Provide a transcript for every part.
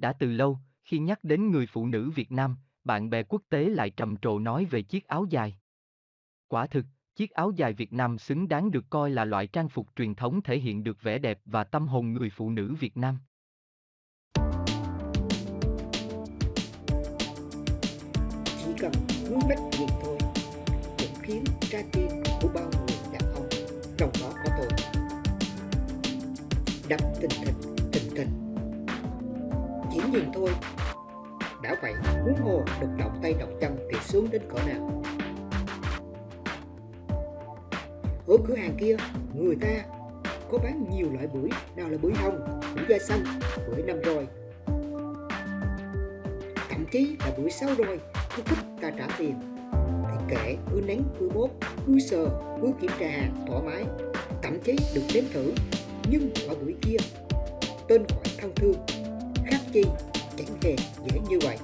Đã từ lâu, khi nhắc đến người phụ nữ Việt Nam, bạn bè quốc tế lại trầm trồ nói về chiếc áo dài. Quả thực, chiếc áo dài Việt Nam xứng đáng được coi là loại trang phục truyền thống thể hiện được vẻ đẹp và tâm hồn người phụ nữ Việt Nam. Chỉ cần muốn mắt nhìn thôi, cũng khiến trái tim của bao người đàn ông, trong đó có tôi, đập tình thịch. Chỉ nhìn thôi, đã vậy muốn hồ được động tay động chân thì sướng đến cỡ nào. ở cửa hàng kia người ta có bán nhiều loại bưởi nào là bưởi hồng bưởi da xanh bưởi năm rồi thậm chí là bưởi sáu rồi cứ thích ta trả tiền. Thì kệ cứ nén cứ bóp cứ sờ cứ kiểm tra hàng thoải mái. Thậm chí được đếm thử nhưng ở bưởi kia tên gọi thân thương chi chẳng hề dễ như vậy.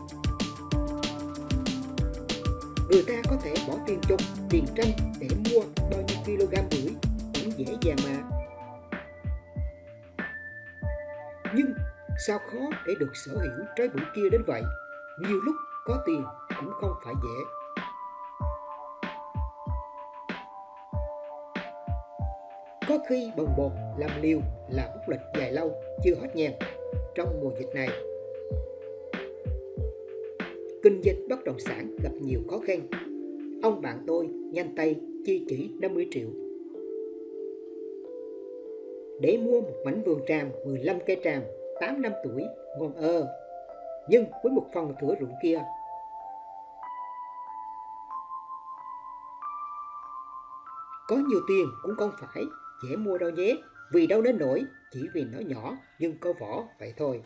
Người ta có thể bỏ tiền chục, tiền trăm để mua bao nhiêu kg bưởi cũng dễ dàng mà. Nhưng sao khó để được sở hữu trái bưởi kia đến vậy? Nhiều lúc có tiền cũng không phải dễ. Có khi bồng bột, làm liều là bút lịch dài lâu, chưa hết nhàn trong mùa dịch này kinh doanh bất động sản gặp nhiều khó khăn. Ông bạn tôi nhanh tay chi chỉ 50 triệu. Để mua một mảnh vườn tràm 15 cây tràm 8 năm tuổi, ngon ơ. Nhưng với một phần thửa ruộng kia, Có nhiều tiền cũng không phải dễ mua đâu nhé vì đâu đến nổi chỉ vì nó nhỏ nhưng có vỏ vậy thôi.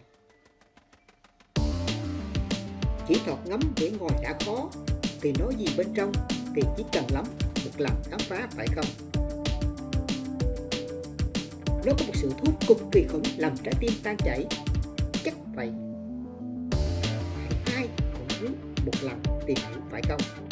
Kỹ thuật ngắm để ngồi đã khó, Thì nói gì bên trong Thì chỉ cần lắm một lần khám phá phải không? Nó có một sự thuốc cực kỳ khủng, Làm trái tim tan chảy. Chắc vậy. Ai cũng muốn một lần tìm hiểu phải không?